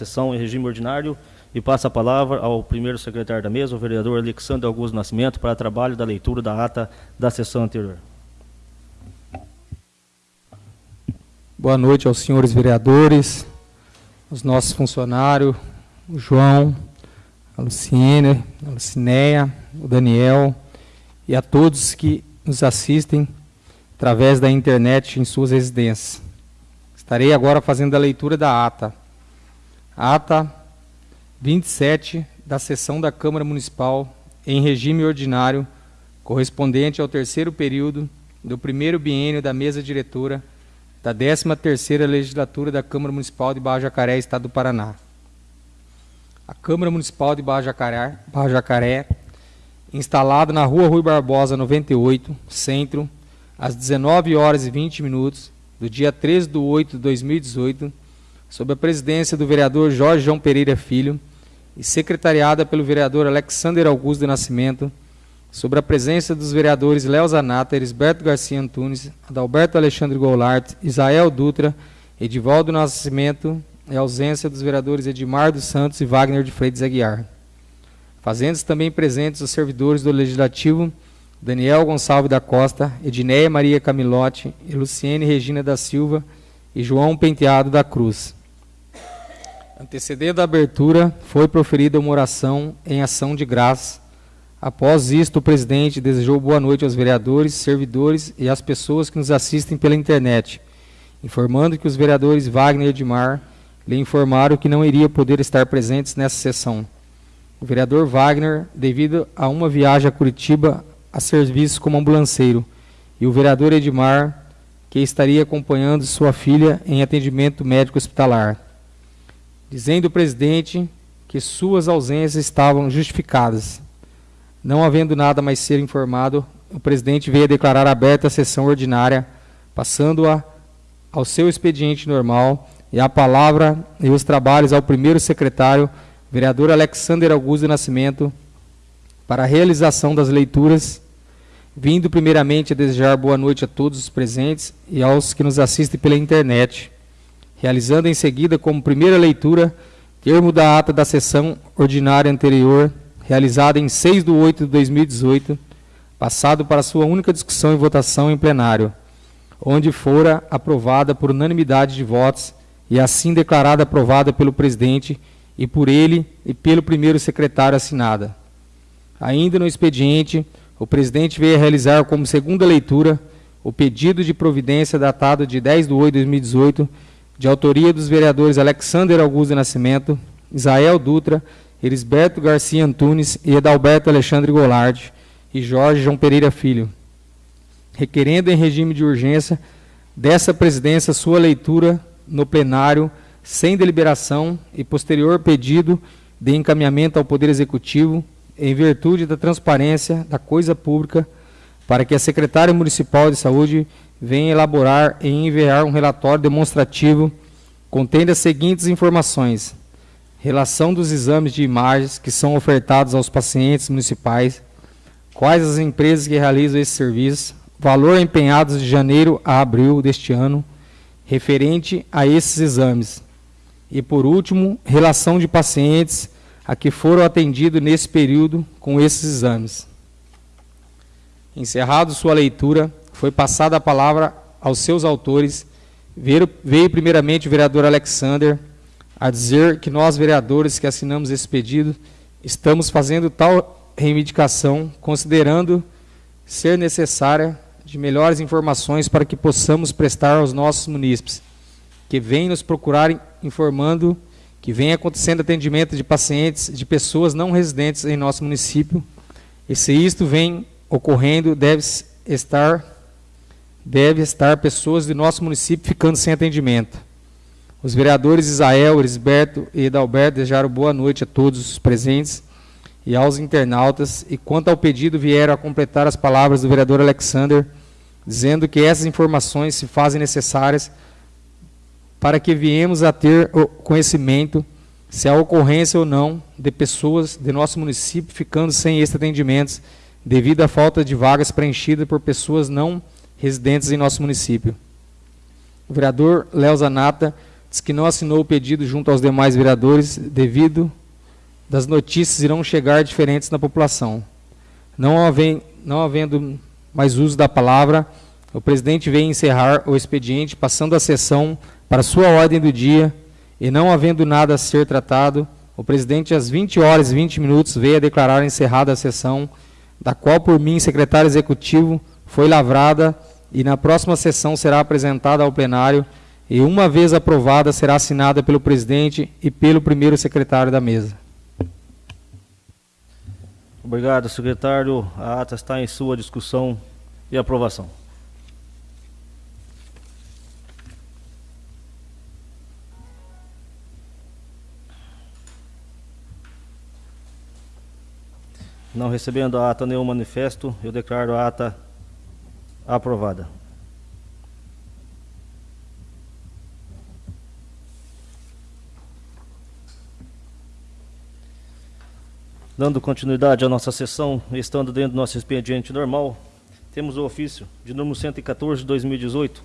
sessão em regime ordinário e passa a palavra ao primeiro secretário da mesa, o vereador Alexandre Augusto Nascimento, para trabalho da leitura da ata da sessão anterior. Boa noite aos senhores vereadores, aos nossos funcionários, o João, a Luciene, a Lucinéia, o Daniel e a todos que nos assistem através da internet em suas residências. Estarei agora fazendo a leitura da ata. Ata 27 da sessão da Câmara Municipal em regime ordinário, correspondente ao terceiro período do primeiro biênio da mesa diretora da 13ª legislatura da Câmara Municipal de Barra Jacaré, Estado do Paraná. A Câmara Municipal de Barra Jacaré, Barra Jacaré instalada na Rua Rui Barbosa 98, Centro, às 19 horas e 20 minutos, do dia 13 de 8 de 2018, sob a presidência do vereador Jorge João Pereira Filho, e secretariada pelo vereador Alexander Augusto de Nascimento, sobre a presença dos vereadores Léo Zanata, Elisberto Garcia Antunes, Adalberto Alexandre Goulart, Isael Dutra, Edivaldo Nascimento e ausência dos vereadores Edmar dos Santos e Wagner de Freitas Aguiar. Fazendo-se também presentes os servidores do Legislativo, Daniel Gonçalves da Costa, Edneia Maria Camilotti Luciene Regina da Silva e João Penteado da Cruz. Antecedendo a abertura, foi proferida uma oração em ação de graça. Após isto, o presidente desejou boa noite aos vereadores, servidores e às pessoas que nos assistem pela internet, informando que os vereadores Wagner e Edmar lhe informaram que não iria poder estar presentes nessa sessão. O vereador Wagner, devido a uma viagem a Curitiba a serviço como ambulanceiro, e o vereador Edmar, que estaria acompanhando sua filha em atendimento médico hospitalar dizendo o presidente que suas ausências estavam justificadas. Não havendo nada mais ser informado, o presidente veio a declarar aberta a sessão ordinária, passando-a ao seu expediente normal e a palavra e os trabalhos ao primeiro secretário, vereador Alexander Augusto Nascimento, para a realização das leituras, vindo primeiramente a desejar boa noite a todos os presentes e aos que nos assistem pela internet realizando em seguida como primeira leitura termo da ata da sessão ordinária anterior, realizada em 6 de 8 de 2018, passado para sua única discussão e votação em plenário, onde fora aprovada por unanimidade de votos e assim declarada aprovada pelo presidente e por ele e pelo primeiro secretário assinada. Ainda no expediente, o presidente veio a realizar como segunda leitura o pedido de providência datado de 10 de 8 de 2018, de autoria dos vereadores Alexander Augusto Nascimento, Isael Dutra, Elisberto Garcia Antunes e Edalberto Alexandre Goulart e Jorge João Pereira Filho, requerendo em regime de urgência dessa presidência sua leitura no plenário sem deliberação e posterior pedido de encaminhamento ao Poder Executivo em virtude da transparência da coisa pública para que a secretária municipal de saúde vem elaborar e enviar um relatório demonstrativo contendo as seguintes informações: relação dos exames de imagens que são ofertados aos pacientes municipais, quais as empresas que realizam esse serviço, valor empenhado de janeiro a abril deste ano, referente a esses exames. E, por último, relação de pacientes a que foram atendidos nesse período com esses exames. Encerrado sua leitura, foi passada a palavra aos seus autores. Veio, veio primeiramente o vereador Alexander a dizer que nós, vereadores que assinamos esse pedido, estamos fazendo tal reivindicação, considerando ser necessária de melhores informações para que possamos prestar aos nossos munícipes, que vêm nos procurar informando que vem acontecendo atendimento de pacientes, de pessoas não residentes em nosso município, e se isto vem ocorrendo, deve estar deve estar pessoas de nosso município ficando sem atendimento. Os vereadores Isael, Elisberto e Edalberto desejaram boa noite a todos os presentes e aos internautas. E quanto ao pedido, vieram a completar as palavras do vereador Alexander, dizendo que essas informações se fazem necessárias para que viemos a ter conhecimento se há ocorrência ou não de pessoas de nosso município ficando sem estes atendimentos devido à falta de vagas preenchidas por pessoas não residentes em nosso município. O vereador Léo Zanata diz que não assinou o pedido junto aos demais vereadores devido das notícias irão chegar diferentes na população. Não, havendo, não havendo mais uso da palavra, o presidente vem encerrar o expediente, passando a sessão para sua ordem do dia, e não havendo nada a ser tratado, o presidente, às 20 horas e 20 minutos, veio a declarar encerrada a sessão, da qual, por mim, secretário executivo, foi lavrada e na próxima sessão será apresentada ao plenário e, uma vez aprovada, será assinada pelo presidente e pelo primeiro secretário da mesa. Obrigado, secretário. A ata está em sua discussão e aprovação. Não recebendo a ata nenhum manifesto, eu declaro a ata aprovada. Dando continuidade à nossa sessão, estando dentro do nosso expediente normal, temos o ofício de número 114 de 2018.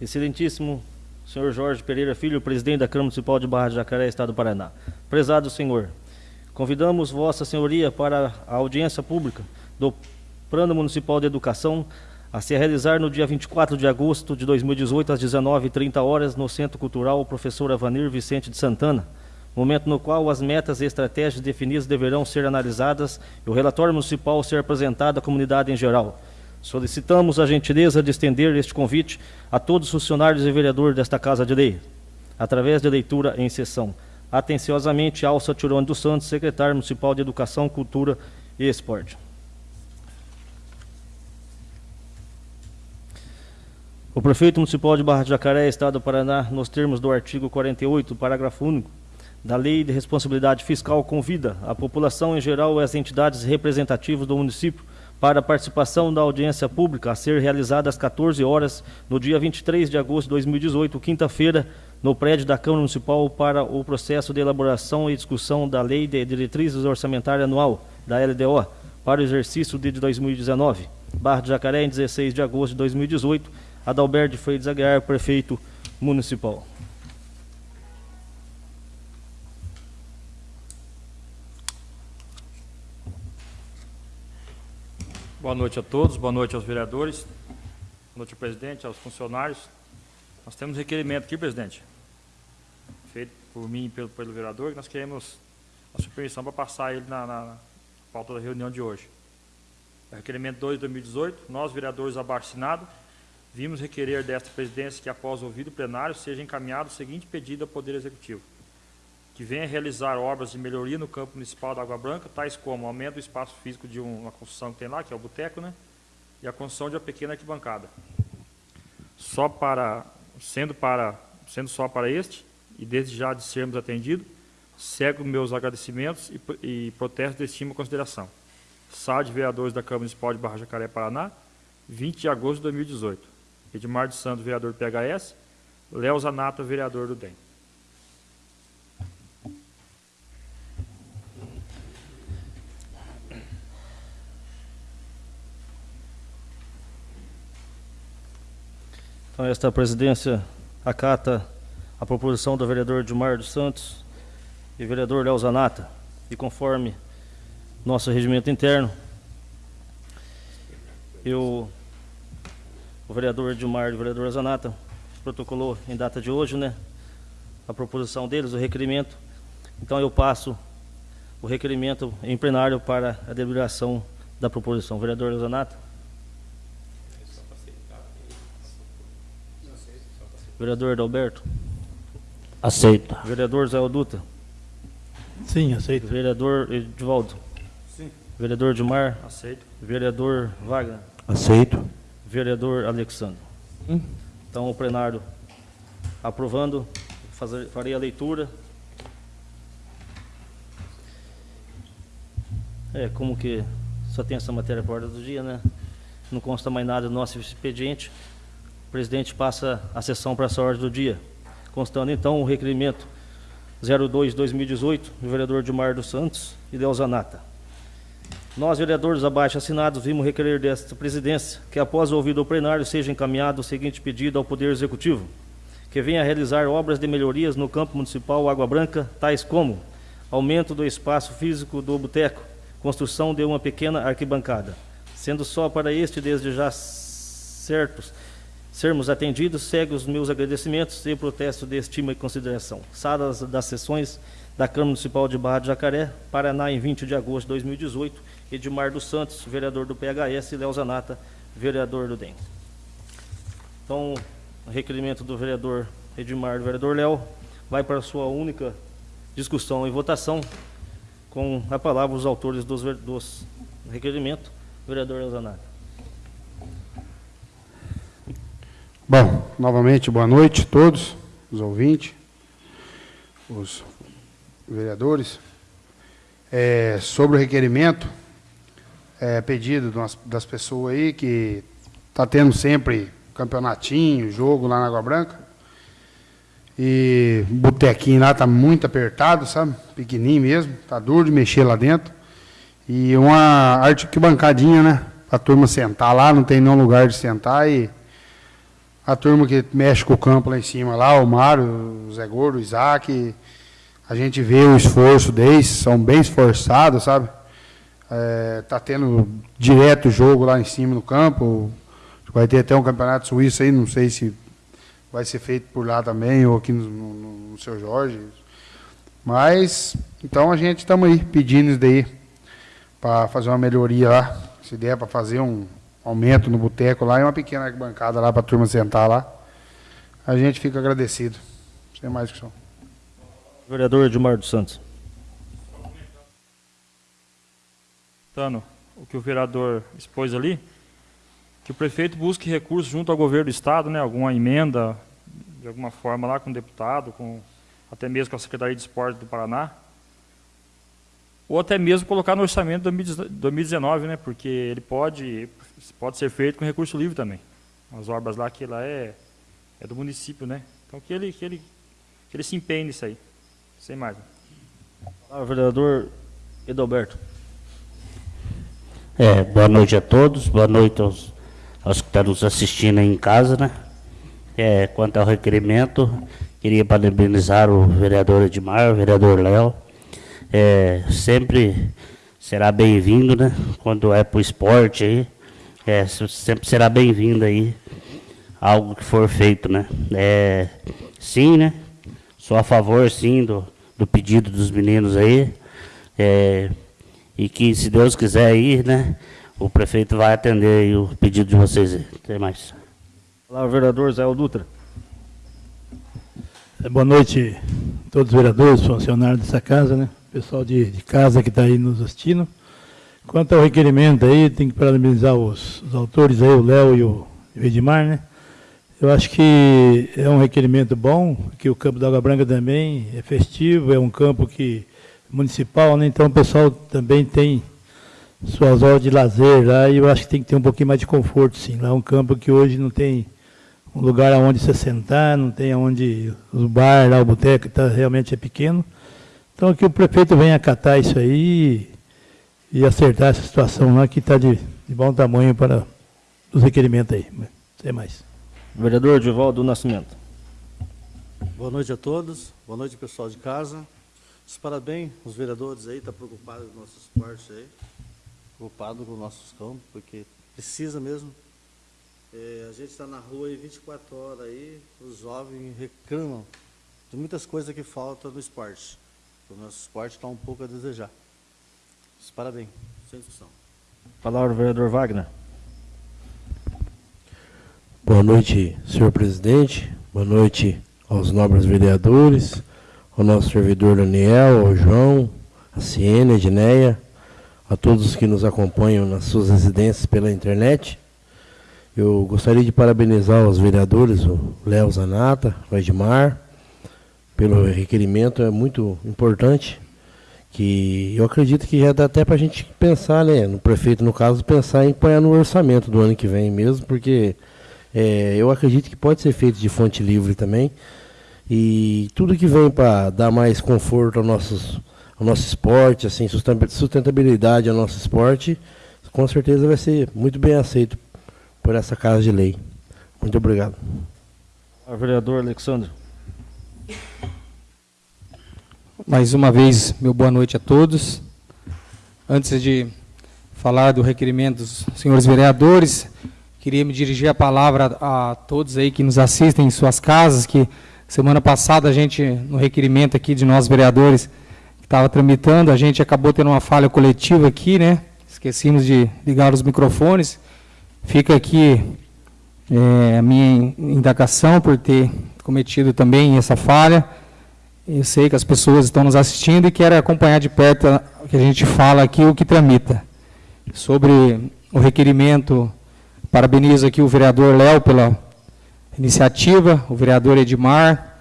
Excelentíssimo senhor Jorge Pereira Filho, presidente da Câmara Municipal de Barra de Jacaré, Estado do Paraná. Prezado senhor, Convidamos Vossa Senhoria para a audiência pública do Plano Municipal de Educação a se realizar no dia 24 de agosto de 2018, às 19h30 horas, no Centro Cultural Professor Avanir Vicente de Santana, momento no qual as metas e estratégias definidas deverão ser analisadas e o relatório municipal ser apresentado à comunidade em geral. Solicitamos a gentileza de estender este convite a todos os funcionários e vereadores desta Casa de Lei, através de leitura em sessão. Atenciosamente, Alça Tirone dos Santos, secretário municipal de Educação, Cultura e Esporte. O prefeito municipal de Barra de Jacaré, Estado do Paraná, nos termos do artigo 48, parágrafo único da Lei de Responsabilidade Fiscal, convida a população em geral e as entidades representativas do município para a participação da audiência pública a ser realizada às 14 horas no dia 23 de agosto de 2018, quinta-feira, no prédio da Câmara Municipal para o processo de elaboração e discussão da Lei de Diretrizes Orçamentárias Anual, da LDO, para o exercício de 2019. Barra de Jacaré, em 16 de agosto de 2018, Adalberto Freitas Aguiar, prefeito municipal. Boa noite a todos, boa noite aos vereadores, boa noite ao presidente, aos funcionários. Nós temos requerimento aqui, presidente, feito por mim e pelo, pelo vereador, que nós queremos a sua permissão para passar ele na, na, pauta da reunião de hoje. É requerimento 2 de 2018, nós, vereadores abaixo assinado, vimos requerer desta presidência que, após ouvido o plenário, seja encaminhado o seguinte pedido ao Poder Executivo. Que venha realizar obras de melhoria no campo municipal da Água Branca, tais como aumento do espaço físico de uma construção que tem lá, que é o boteco, né? E a construção de uma pequena arquibancada. Só para, sendo, para, sendo só para este, e desde já de sermos atendidos, cego meus agradecimentos e, e protestos de estima e consideração. Sala de Vereadores da Câmara Municipal de Barra Jacaré, Paraná, 20 de agosto de 2018. Edmar de Santos, vereador do PHS, Léo Zanata, vereador do DEM. Então, esta presidência acata a proposição do vereador Dilmar dos Santos e vereador Léo Zanata, e conforme nosso regimento interno, eu, o vereador Dilmar e o vereador Zanata protocolou em data de hoje, né, a proposição deles, o requerimento. Então eu passo o requerimento em plenário para a deliberação da proposição. Vereador Zanata. Vereador Adalberto. Aceito. Vereador Zé Oduta. Sim, aceito. Vereador Edivaldo. Sim. Vereador Dilmar. Aceito. Vereador Wagner. Aceito. Vereador Alexandre. Hum. Então, o plenário aprovando, fazer, farei a leitura. É, como que só tem essa matéria por ordem do dia, né? Não consta mais nada do nosso expediente. O presidente passa a sessão para essa ordem do dia constando então o requerimento 02-2018 do vereador Dilmar dos Santos e Delzanata. Nós, vereadores abaixo assinados, vimos requerer desta presidência que, após o ouvido ao plenário, seja encaminhado o seguinte pedido ao Poder Executivo, que venha realizar obras de melhorias no campo municipal Água Branca, tais como aumento do espaço físico do boteco, construção de uma pequena arquibancada. Sendo só para este, desde já certos, sermos atendidos, segue os meus agradecimentos e protesto de estima e consideração. Salas das sessões da Câmara Municipal de Barra de Jacaré, Paraná, em 20 de agosto de 2018, Edmar dos Santos, vereador do PHS, e Léo Zanata, vereador do DEM. Então, o requerimento do vereador Edmar do vereador Léo vai para sua única discussão e votação, com a palavra os autores dos, dos requerimentos, vereador Léo Zanata. Bom, novamente, boa noite a todos, os ouvintes, os vereadores. É, sobre o requerimento, é, pedido das- pessoas aí que está tendo sempre campeonatinho, jogo lá na Água Branca. E o botequinho lá está muito apertado, sabe? Pequenininho mesmo, tá duro de mexer lá dentro. E uma arquibancadinha, né? Para a turma sentar lá, não tem nenhum lugar de sentar e a turma que mexe com o campo lá em cima, lá, o Mário, o Zé Gordo, o Isaac, a gente vê o esforço deles, são bem esforçados, sabe? É, tá tendo direto jogo lá em cima no campo, vai ter até um campeonato suíço aí, não sei se vai ser feito por lá também, ou aqui no, no, no Seu Jorge. Mas, então a gente estamos aí pedindo isso daí, para fazer uma melhoria lá, se der para fazer um, aumento no boteco lá e uma pequena arquibancada lá para a turma sentar lá. A gente fica agradecido. Sem mais que só. Vereador Edmar dos Santos. Tano, o que o vereador expôs ali, que o prefeito busque recursos junto ao governo do estado, né, alguma emenda de alguma forma lá com o deputado, com até mesmo com a Secretaria de Esporte do Paraná, ou até mesmo colocar no orçamento de 2019, né, porque ele pode pode ser feito com recurso livre também. As obras lá que lá é é do município, né? Então que ele que ele que ele se empenhe nisso aí. Sem mais. Ah, vereador Edalberto. É, boa noite a todos, boa noite aos, aos que estão nos assistindo aí em casa, né? É, quanto ao requerimento, queria parabenizar o vereador Edmar, o vereador Léo. É, sempre será bem-vindo, né? Quando é para o esporte aí, é, se- sempre será bem-vindo aí algo que for feito, né? É, sim, né? Sou a favor, sim, do, do pedido dos meninos aí. É, e que, se Deus quiser aí, né? O prefeito vai atender aí o pedido de vocês. Até mais. Olá, vereador Zé Dutra. É, Boa noite a todos os vereadores, funcionários dessa casa, né? Pessoal de, de casa que está aí nos assistindo. Quanto ao requerimento aí, tem que parabenizar os, os autores aí, o Léo e o, e o Edmar, né? Eu acho que é um requerimento bom, que o campo da Água Branca também é festivo, é um campo que municipal, né? Então o pessoal também tem suas horas de lazer lá e eu acho que tem que ter um pouquinho mais de conforto, sim. Lá é um campo que hoje não tem um lugar aonde você sentar, não tem aonde o bar, lá o boteco, tá, realmente é pequeno. Então que o prefeito venha acatar isso aí e, e acertar essa situação lá que está de, de bom tamanho para os requerimentos aí. Sem mais. Vereador Divaldo Nascimento. Boa noite a todos, boa noite pessoal de casa. Os parabéns, os vereadores aí, estão preocupados com nossos esportes aí, preocupados com nossos campos, porque precisa mesmo. É, a gente está na rua aí 24 horas aí, os jovens reclamam de muitas coisas que faltam no esporte. O nosso esporte está um pouco a desejar. Os parabéns, sem discussão. Palavra, vereador Wagner. Boa noite, senhor presidente. Boa noite aos nobres vereadores, ao nosso servidor Daniel, ao João, a Ciene, a Edneia, a todos os que nos acompanham nas suas residências pela internet. Eu gostaria de parabenizar os vereadores, o Léo Zanata, o Edmar, pelo requerimento, é muito importante, que eu acredito que já dá até para a gente pensar, né, no prefeito, no caso, pensar em pôr no orçamento do ano que vem mesmo, porque é, eu acredito que pode ser feito de fonte livre também. E tudo que vem para dar mais conforto ao, nossos, ao nosso esporte, assim, susten- sustentabilidade ao nosso esporte, com certeza vai ser muito bem aceito por essa casa de lei. Muito obrigado. O vereador Alexandre. Mais uma vez, meu boa noite a todos. Antes de falar do requerimento dos senhores vereadores, queria me dirigir a palavra a todos aí que nos assistem em suas casas, que semana passada a gente, no requerimento aqui de nós vereadores, que estava tramitando, a gente acabou tendo uma falha coletiva aqui, né? Esquecemos de ligar os microfones. Fica aqui é, a minha indagação por ter cometido também essa falha. Eu sei que as pessoas estão nos assistindo e quero acompanhar de perto o que a gente fala aqui, o que tramita. Sobre o requerimento, parabenizo aqui o vereador Léo pela iniciativa, o vereador Edmar,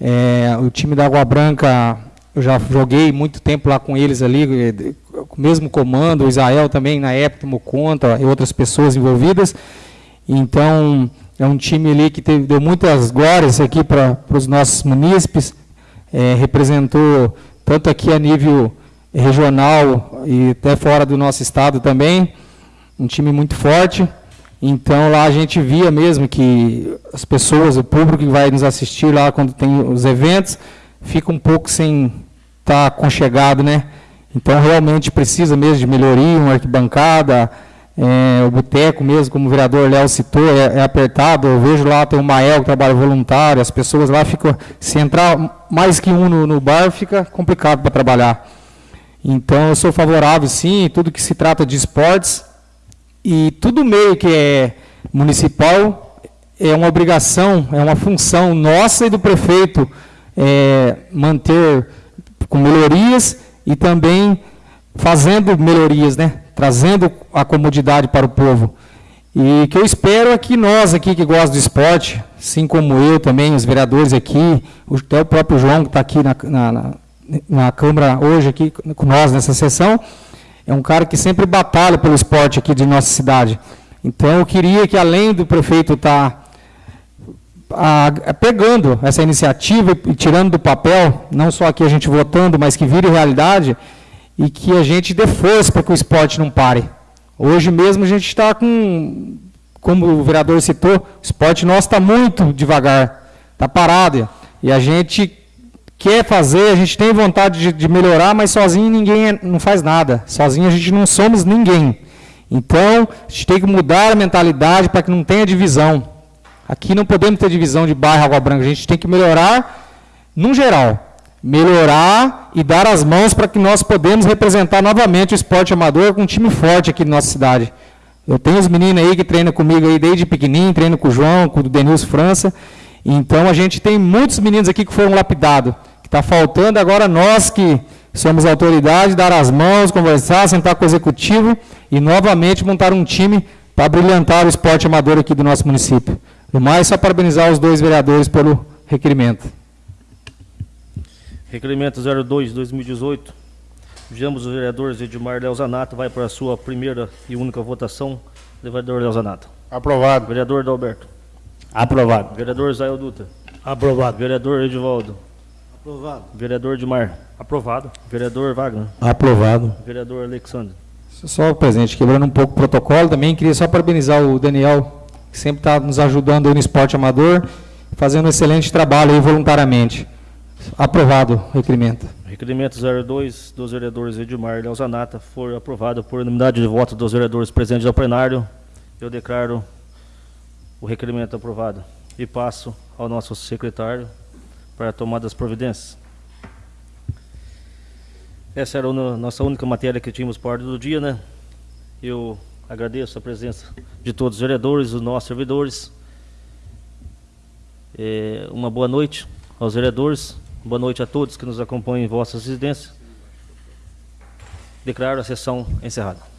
é, o time da Água Branca, eu já joguei muito tempo lá com eles ali, com o mesmo comando, o Israel também na época tomou conta, e outras pessoas envolvidas. Então, é um time ali que teve, deu muitas glórias aqui para os nossos munícipes, é, representou tanto aqui a nível regional e até fora do nosso estado também, um time muito forte. Então lá a gente via mesmo que as pessoas, o público que vai nos assistir lá quando tem os eventos, fica um pouco sem estar tá conchegado, né? Então realmente precisa mesmo de melhoria, uma arquibancada, é, o boteco mesmo, como o vereador Léo citou, é, é, apertado. Eu vejo lá, tem o Mael que trabalha voluntário, as pessoas lá ficam. Se entrar mais que um no, no bar, fica complicado para trabalhar. Então, eu sou favorável, sim, tudo que se trata de esportes. E tudo meio que é municipal é uma obrigação, é uma função nossa e do prefeito é, manter com melhorias e também fazendo melhorias, né? trazendo a comodidade para o povo. E que eu espero é que nós aqui que gostamos do esporte, assim como eu também, os vereadores aqui, até o próprio João que está aqui na, na, na, Câmara hoje aqui com nós nessa sessão, é um cara que sempre batalha pelo esporte aqui de nossa cidade. Então eu queria que além do prefeito estar tá, pegando essa iniciativa e tirando do papel, não só aqui a gente votando, mas que vire realidade, e que a gente dê força para que o esporte não pare. Hoje mesmo a gente está com, como o vereador citou, o esporte nosso está muito devagar, está parado. E a gente quer fazer, a gente tem vontade de, de, melhorar, mas sozinho ninguém é, não faz nada. Sozinho a gente não somos ninguém. Então, a gente tem que mudar a mentalidade para que não tenha divisão. Aqui não podemos ter divisão de bairro Água Branca, a gente tem que melhorar no geral melhorar e dar as mãos para que nós podemos representar novamente o esporte amador com um time forte aqui na nossa cidade. Eu tenho os meninos aí que treinam comigo aí desde pequenininho, treinam com o João, com o Denilson França. Então a gente tem muitos meninos aqui que foram lapidados. Está faltando agora nós que somos autoridade, dar as mãos, conversar, sentar com o executivo e novamente montar um time para brilhantar o esporte amador aqui do nosso município. No mais, só parabenizar os dois vereadores pelo requerimento. Requerimento 02 2018. Vejamos o vereador Edmar Leozanato. Vai para a sua primeira e única votação. Vereador Leozanato. Aprovado. Vereador Dalberto. Aprovado. Vereador Zael Dutra. Aprovado. Vereador Edivaldo. Aprovado. Vereador Edmar. Aprovado. Vereador Wagner. Aprovado. Vereador Alexandre. Só presente, quebrando um pouco o protocolo também, queria só parabenizar o Daniel, que sempre está nos ajudando no esporte amador, fazendo um excelente trabalho aí voluntariamente. Aprovado o requerimento. Requerimento 02 dos vereadores Edmar e Leozanata foi aprovado por unanimidade de votos dos vereadores presentes ao plenário. Eu declaro o requerimento aprovado e passo ao nosso secretário para a tomada das providências. Essa era a nossa única matéria que tínhamos por ordem do dia, né? Eu agradeço a presença de todos os vereadores, os nossos servidores. É, uma boa noite aos vereadores. Boa noite a todos que nos acompanham em vossas residências. Declaro a sessão encerrada.